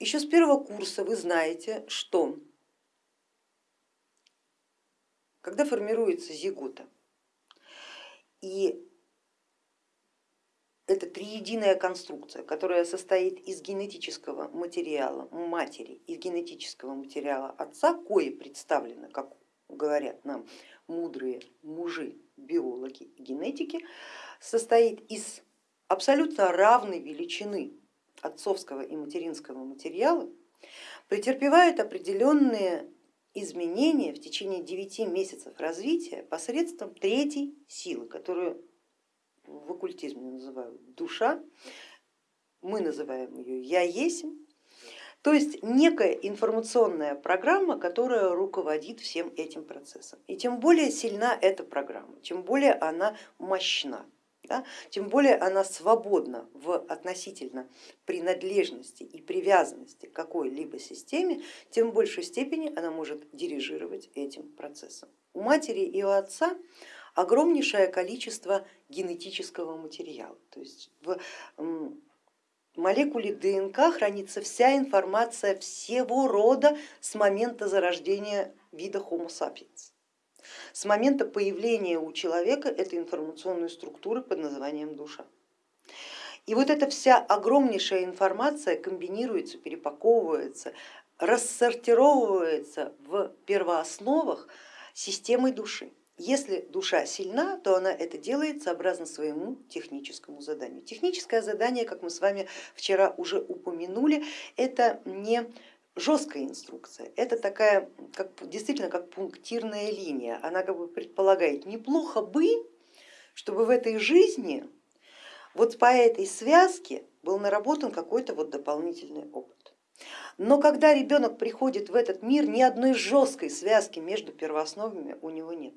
еще с первого курса вы знаете, что когда формируется зигота, и это триединая конструкция, которая состоит из генетического материала матери и генетического материала отца, кое представлено, как говорят нам мудрые мужи, биологи генетики, состоит из абсолютно равной величины отцовского и материнского материала, претерпевает определенные изменения в течение 9 месяцев развития посредством третьей силы, которую в оккультизме называют душа, мы называем ее я есмь, то есть некая информационная программа, которая руководит всем этим процессом. И тем более сильна эта программа, тем более она мощна, да, тем более она свободна в относительно принадлежности и привязанности к какой-либо системе, тем в большей степени она может дирижировать этим процессом. У матери и у отца огромнейшее количество генетического материала. То есть в молекуле ДНК хранится вся информация всего рода с момента зарождения вида Homo sapiens, с момента появления у человека этой информационной структуры под названием душа. И вот эта вся огромнейшая информация комбинируется, перепаковывается, рассортировывается в первоосновах системой души. Если душа сильна, то она это делает сообразно своему техническому заданию. Техническое задание, как мы с вами вчера уже упомянули, это не жесткая инструкция, это такая как, действительно как пунктирная линия. Она как бы предполагает, неплохо бы, чтобы в этой жизни вот по этой связке был наработан какой-то вот дополнительный опыт. Но когда ребенок приходит в этот мир, ни одной жесткой связки между первоосновами у него нет.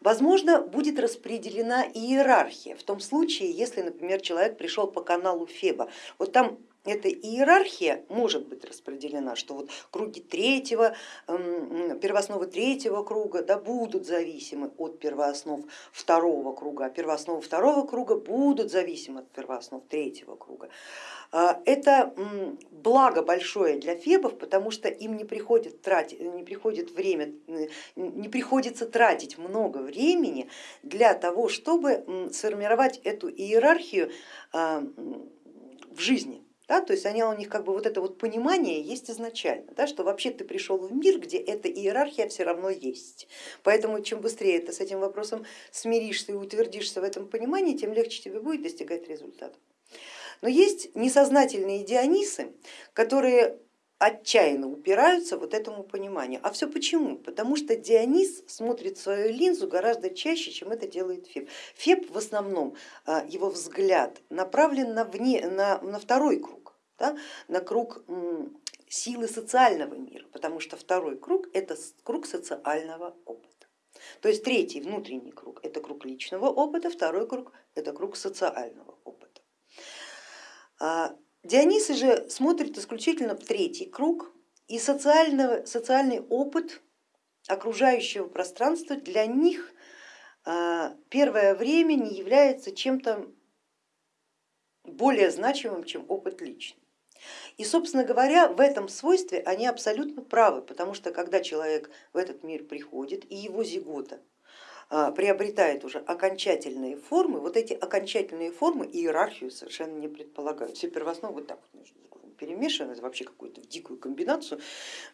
Возможно, будет распределена иерархия в том случае, если, например, человек пришел по каналу Феба. Вот там эта иерархия может быть распределена, что вот круги третьего, первоосновы третьего круга да, будут зависимы от первооснов второго круга, а первоосновы второго круга будут зависимы от первооснов третьего круга. А, это благо большое для фебов, потому что им не, приходит тратить, не, приходит время, не приходится тратить много времени для того, чтобы сформировать эту иерархию а, в жизни. Да, то есть они, у них как бы вот это вот понимание есть изначально, да, что вообще ты пришел в мир, где эта иерархия все равно есть. Поэтому чем быстрее ты с этим вопросом смиришься и утвердишься в этом понимании, тем легче тебе будет достигать результата. Но есть несознательные дионисы, которые отчаянно упираются вот этому пониманию. А все почему? Потому что Дионис смотрит свою линзу гораздо чаще, чем это делает Феб. Феб в основном, а, его взгляд направлен на, вне, на, на второй круг, да, на круг силы социального мира, потому что второй круг это круг социального опыта. То есть третий внутренний круг это круг личного опыта, второй круг это круг социального опыта. Дионисы же смотрят исключительно в третий круг и социальный опыт окружающего пространства для них а, первое время не является чем-то более значимым, чем опыт личный. И, собственно говоря, в этом свойстве они абсолютно правы, потому что когда человек в этот мир приходит и его зигота приобретает уже окончательные формы, вот эти окончательные формы иерархию совершенно не предполагают. Все первоосновы вот так вот между перемешаны, это вообще какую-то дикую комбинацию,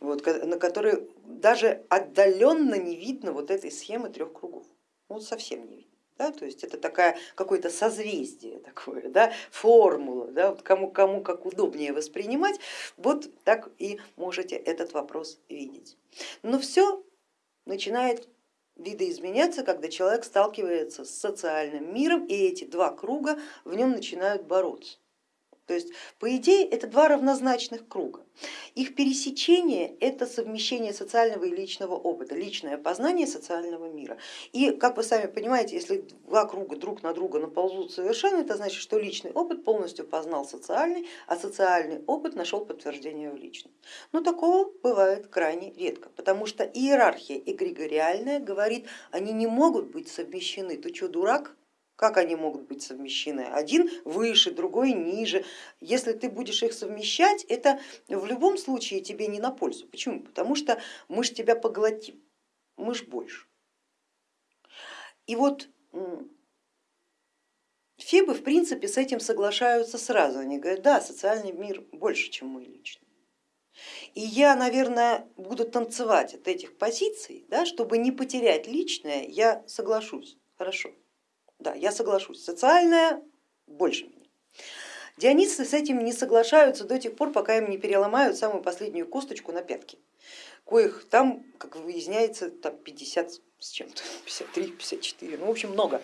вот, на которой даже отдаленно не видно вот этой схемы трех кругов, ну совсем не видно. Да, то есть это такая какое-то созвездие такое, да, формула, да, вот кому, кому как удобнее воспринимать, вот так и можете этот вопрос видеть. Но все начинает видоизменяться, когда человек сталкивается с социальным миром, и эти два круга в нем начинают бороться. То есть, по идее, это два равнозначных круга. Их пересечение это совмещение социального и личного опыта, личное познание социального мира. И, как вы сами понимаете, если два круга друг на друга наползут совершенно, это значит, что личный опыт полностью познал социальный, а социальный опыт нашел подтверждение в личном. Но такого бывает крайне редко, потому что иерархия эгрегориальная говорит, они не могут быть совмещены. Ты что, дурак? Как они могут быть совмещены? Один выше, другой ниже. Если ты будешь их совмещать, это в любом случае тебе не на пользу. Почему? Потому что мы же тебя поглотим, мы ж больше. И вот Фебы в принципе с этим соглашаются сразу. Они говорят, да, социальный мир больше, чем мой личный. И я, наверное, буду танцевать от этих позиций, да, чтобы не потерять личное, я соглашусь, хорошо. Да, я соглашусь, социальное больше меня. Дионисцы с этим не соглашаются до тех пор, пока им не переломают самую последнюю косточку на пятки, коих там, как выясняется, там 50 с чем-то, 53, 54, ну в общем много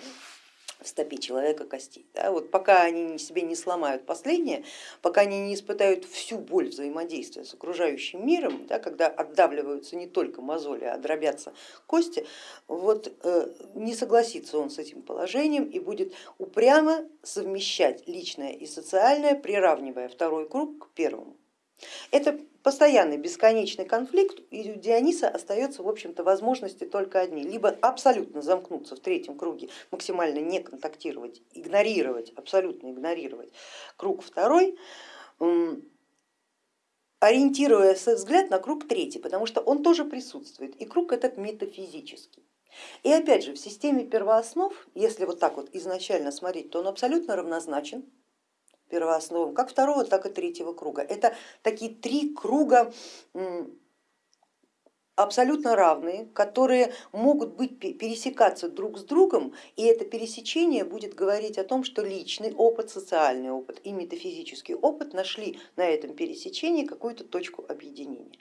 в стопе человека костей. Да? Вот пока они себе не сломают последнее, пока они не испытают всю боль взаимодействия с окружающим миром, да, когда отдавливаются не только мозоли, а дробятся кости, вот, э, не согласится он с этим положением и будет упрямо совмещать личное и социальное, приравнивая второй круг к первому. Это постоянный бесконечный конфликт, и у Диониса остается в общем-то возможности только одни, либо абсолютно замкнуться в третьем круге, максимально не контактировать, игнорировать, абсолютно игнорировать круг второй, ориентируя свой взгляд на круг третий, потому что он тоже присутствует, и круг этот метафизический. И опять же в системе первооснов, если вот так вот изначально смотреть, то он абсолютно равнозначен первоосновам, как второго, так и третьего круга. Это такие три круга абсолютно равные, которые могут быть, пересекаться друг с другом, и это пересечение будет говорить о том, что личный опыт, социальный опыт и метафизический опыт нашли на этом пересечении какую-то точку объединения.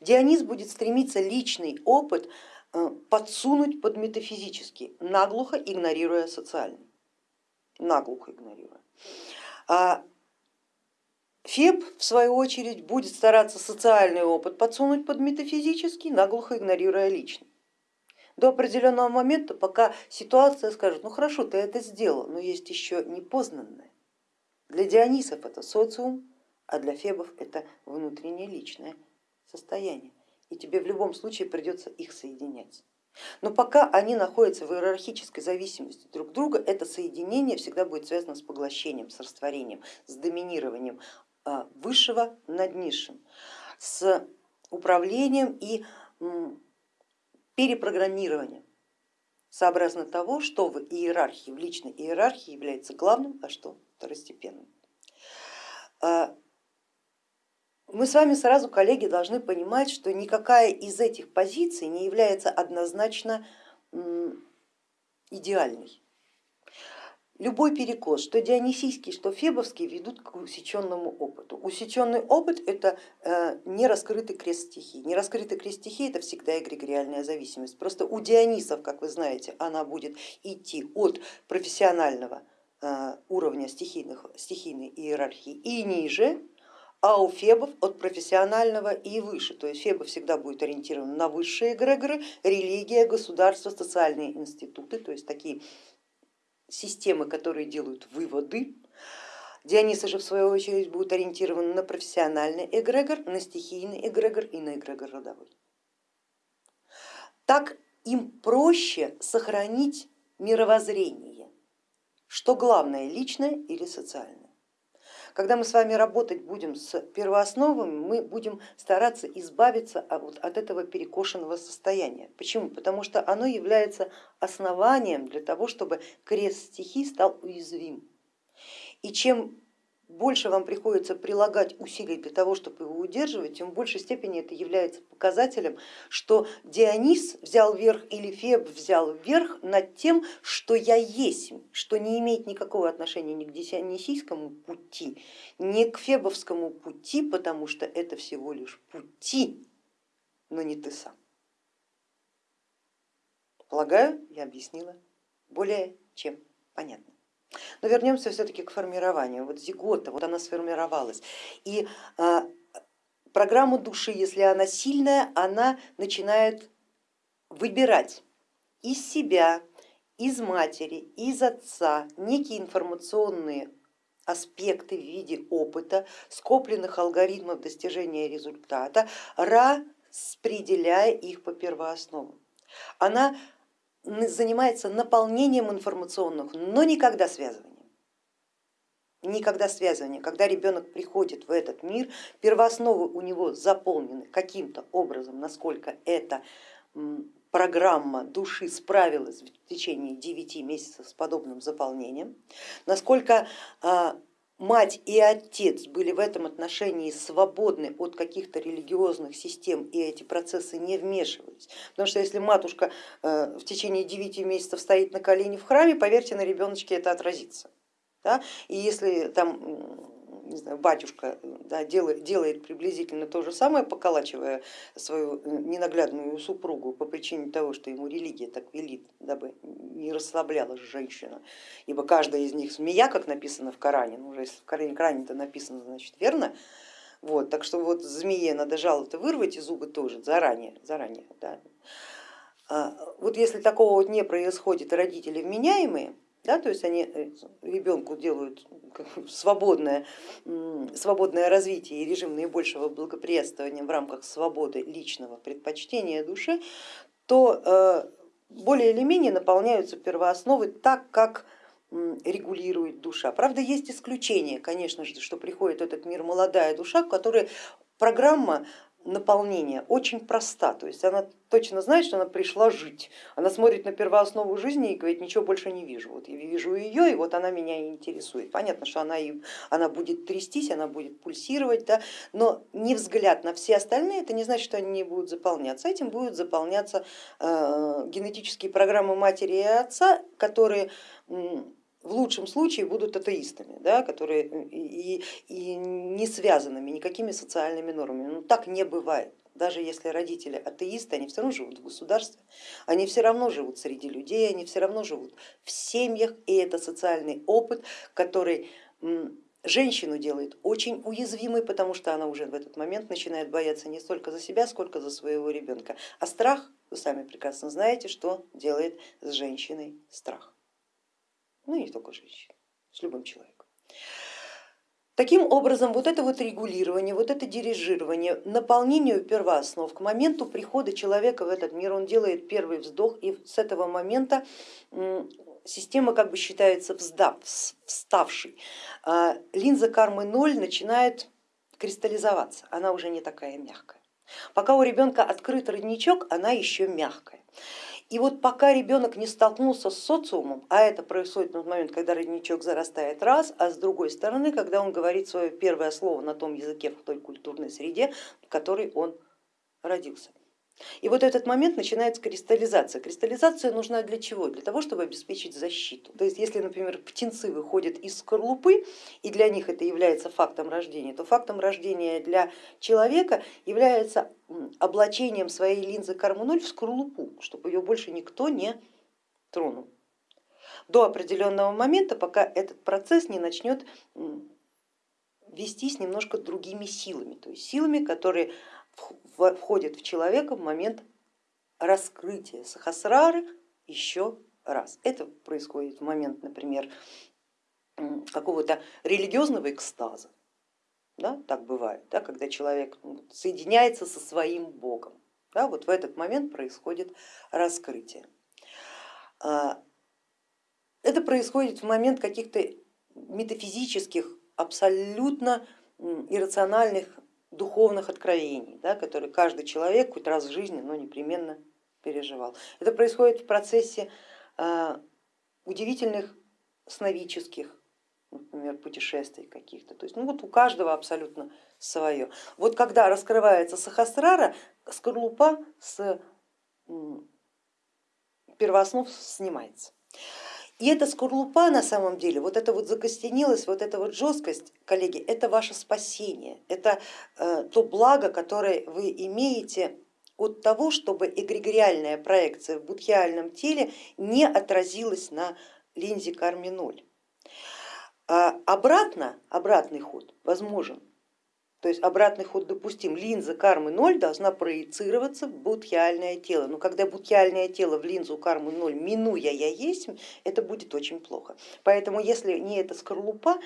Дионис будет стремиться личный опыт э, подсунуть под метафизический, наглухо игнорируя социальный, наглухо игнорируя. А Феб, в свою очередь, будет стараться социальный опыт подсунуть под метафизический, наглухо игнорируя личный. До определенного момента, пока ситуация скажет, ну хорошо, ты это сделал, но есть еще непознанное. Для Дионисов это социум, а для Фебов это внутреннее личное состояние. И тебе в любом случае придется их соединять. Но пока они находятся в иерархической зависимости друг друга, это соединение всегда будет связано с поглощением, с растворением, с доминированием а, высшего над низшим, с управлением и перепрограммированием сообразно того, что в иерархии, в личной иерархии является главным, а что второстепенным. Мы с вами сразу, коллеги, должны понимать, что никакая из этих позиций не является однозначно идеальной. Любой перекос, что дионисийский, что фебовский, ведут к усеченному опыту. Усеченный опыт это э, не раскрытый крест стихий. Не раскрытый крест стихий это всегда эгрегориальная зависимость. Просто у дионисов, как вы знаете, она будет идти от профессионального э, уровня стихийных, стихийной иерархии и ниже, а у фебов от профессионального и выше. То есть феба всегда будет ориентирован на высшие эгрегоры, религия, государство, социальные институты, то есть такие системы, которые делают выводы. Дионисы же в свою очередь будут ориентированы на профессиональный эгрегор, на стихийный эгрегор и на эгрегор родовой. Так им проще сохранить мировоззрение, что главное, личное или социальное. Когда мы с вами работать будем с первоосновами, мы будем стараться избавиться от этого перекошенного состояния. Почему? Потому что оно является основанием для того, чтобы крест стихий стал уязвим. И чем больше вам приходится прилагать усилий для того, чтобы его удерживать, тем в большей степени это является показателем, что Дионис взял верх или Феб взял верх над тем, что я есть, что не имеет никакого отношения ни к дионисийскому пути, ни к фебовскому пути, потому что это всего лишь пути, но не ты сам. Полагаю, я объяснила более чем понятно. Но вернемся все-таки к формированию. Вот зигота, вот она сформировалась. И а, программа души, если она сильная, она начинает выбирать из себя, из матери, из отца некие информационные аспекты в виде опыта, скопленных алгоритмов достижения результата, распределяя их по первоосновам. Она занимается наполнением информационных, но никогда связыванием. Никогда связывание. Когда ребенок приходит в этот мир, первоосновы у него заполнены каким-то образом, насколько эта программа души справилась в течение 9 месяцев с подобным заполнением, насколько а, мать и отец были в этом отношении свободны от каких-то религиозных систем и эти процессы не вмешивались. Потому что если матушка э, в течение 9 месяцев стоит на колени в храме, поверьте, на ребеночке это отразится. Да? И если там не знаю, батюшка да, делает, делает приблизительно то же самое, поколачивая свою э, ненаглядную супругу по причине того, что ему религия так велит, дабы не расслаблялась женщина, ибо каждая из них змея, как написано в Коране, ну уже если в Коране, Коране-то написано, значит верно, вот, так что вот змее надо жало-то вырвать и зубы тоже заранее, заранее. Да. А, вот если такого вот не происходит, родители вменяемые, да, то есть они э, ребенку делают свободное, свободное развитие и режим наибольшего благоприятствования в рамках свободы личного предпочтения души, то э, более или менее наполняются первоосновы так, как регулирует душа. Правда, есть исключения, конечно же, что приходит в этот мир молодая душа, в которой программа наполнения очень проста, то есть она точно знает, что она пришла жить, она смотрит на первооснову жизни и говорит, ничего больше не вижу, вот я вижу ее и вот она меня интересует. Понятно, что она, она будет трястись, она будет пульсировать, да, но не взгляд на все остальные, это не значит, что они не будут заполняться, этим будут заполняться э, генетические программы матери и отца, которые в лучшем случае будут атеистами, да, которые и, и не связанными никакими социальными нормами. Ну, так не бывает. Даже если родители атеисты, они все равно живут в государстве, они все равно живут среди людей, они все равно живут в семьях, и это социальный опыт, который женщину делает очень уязвимой, потому что она уже в этот момент начинает бояться не столько за себя, сколько за своего ребенка. А страх, вы сами прекрасно знаете, что делает с женщиной страх ну и не только женщин, с любым человеком. Таким образом, вот это вот регулирование, вот это дирижирование, наполнению первооснов к моменту прихода человека в этот мир, он делает первый вздох, и с этого момента система как бы считается вздав, вставшей. А линза кармы ноль начинает кристаллизоваться, она уже не такая мягкая. Пока у ребенка открыт родничок, она еще мягкая. И вот пока ребенок не столкнулся с социумом, а это происходит на тот момент, когда родничок зарастает раз, а с другой стороны, когда он говорит свое первое слово на том языке, в той культурной среде, в которой он родился. И вот этот момент начинается кристаллизация. Кристаллизация нужна для чего? Для того, чтобы обеспечить защиту. То есть если, например, птенцы выходят из скорлупы, и для них это является фактом рождения, то фактом рождения для человека является облачением своей линзы карму 0 в скорлупу, чтобы ее больше никто не тронул. До определенного момента, пока этот процесс не начнет вестись немножко другими силами, то есть силами, которые входит в человека в момент раскрытия сахасрары еще раз. Это происходит в момент, например, какого-то религиозного экстаза. Да, так бывает, да, когда человек ну, соединяется со своим богом. Да, вот в этот момент происходит раскрытие. А, это происходит в момент каких-то метафизических, абсолютно иррациональных духовных откровений, да, которые каждый человек хоть раз в жизни, но непременно переживал. Это происходит в процессе а, удивительных сновидческих, например, путешествий каких-то. То есть ну вот у каждого абсолютно свое. Вот когда раскрывается сахасрара, скорлупа с первооснов снимается. И эта скорлупа на самом деле, вот эта вот закостенелость, вот эта вот жесткость, коллеги, это ваше спасение, это э, то благо, которое вы имеете от того, чтобы эгрегориальная проекция в будхиальном теле не отразилась на линзе карми 0. А обратно, обратный ход возможен то есть обратный ход допустим, линза кармы 0 должна проецироваться в будхиальное тело, но когда будхиальное тело в линзу кармы 0 минуя я есть, это будет очень плохо. Поэтому если не эта скорлупа,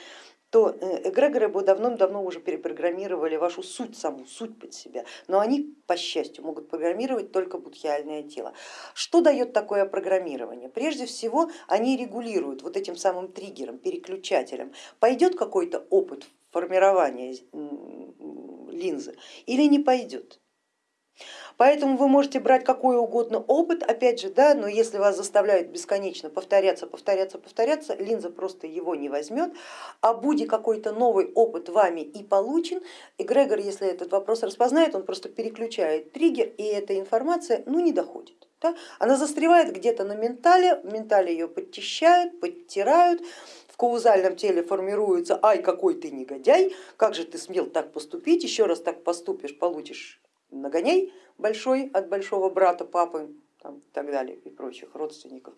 то э, эгрегоры бы давно-давно уже перепрограммировали вашу суть саму, суть под себя, но они, по счастью, могут программировать только будхиальное тело. Что дает такое программирование? Прежде всего они регулируют вот этим самым триггером, переключателем. Пойдет какой-то опыт формирования линзы или не пойдет. Поэтому вы можете брать какой угодно опыт, опять же, да, но если вас заставляют бесконечно повторяться, повторяться, повторяться, линза просто его не возьмет, а будет какой-то новый опыт вами и получен, эгрегор, если этот вопрос распознает, он просто переключает триггер, и эта информация ну, не доходит. Да? Она застревает где-то на ментале, ментале ее подчищают, подтирают, в каузальном теле формируется, ай, какой ты негодяй, как же ты смел так поступить, еще раз так поступишь, получишь нагоняй большой от большого брата, папы там, и так далее и прочих родственников.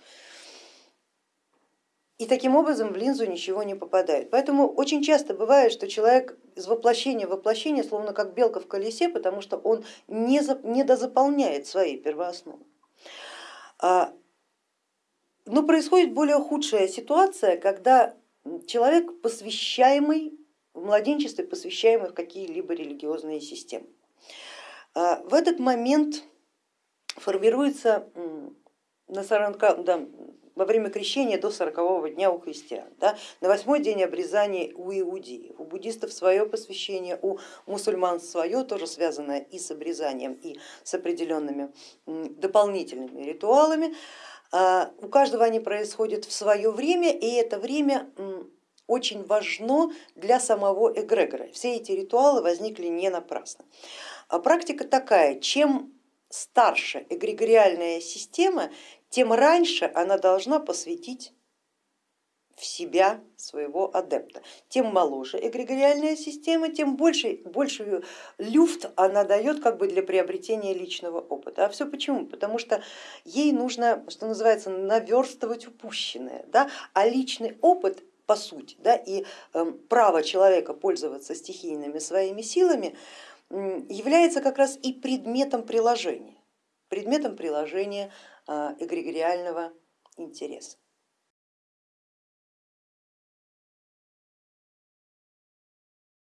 И таким образом в линзу ничего не попадает. Поэтому очень часто бывает, что человек из воплощения в воплощение, словно как белка в колесе, потому что он не, дозаполняет свои первоосновы. Но происходит более худшая ситуация, когда человек посвящаемый в младенчестве, посвящаемый в какие-либо религиозные системы. А, в этот момент формируется на 40, да, во время крещения до 40 дня у христиан, да, на восьмой день обрезания у иудеев, у буддистов свое посвящение, у мусульман свое, тоже связанное и с обрезанием, и с определенными дополнительными ритуалами. А, у каждого они происходят в свое время, и это время очень важно для самого эгрегора. Все эти ритуалы возникли не напрасно. А практика такая, чем старше эгрегориальная система, тем раньше она должна посвятить в себя своего адепта. Тем моложе эгрегориальная система, тем больше, больше люфт она дает как бы для приобретения личного опыта. А все почему? Потому что ей нужно, что называется, наверстывать упущенное, да? а личный опыт по сути да, и э, право человека пользоваться стихийными своими силами является как раз и предметом приложения, предметом приложения а, эгрегориального интереса.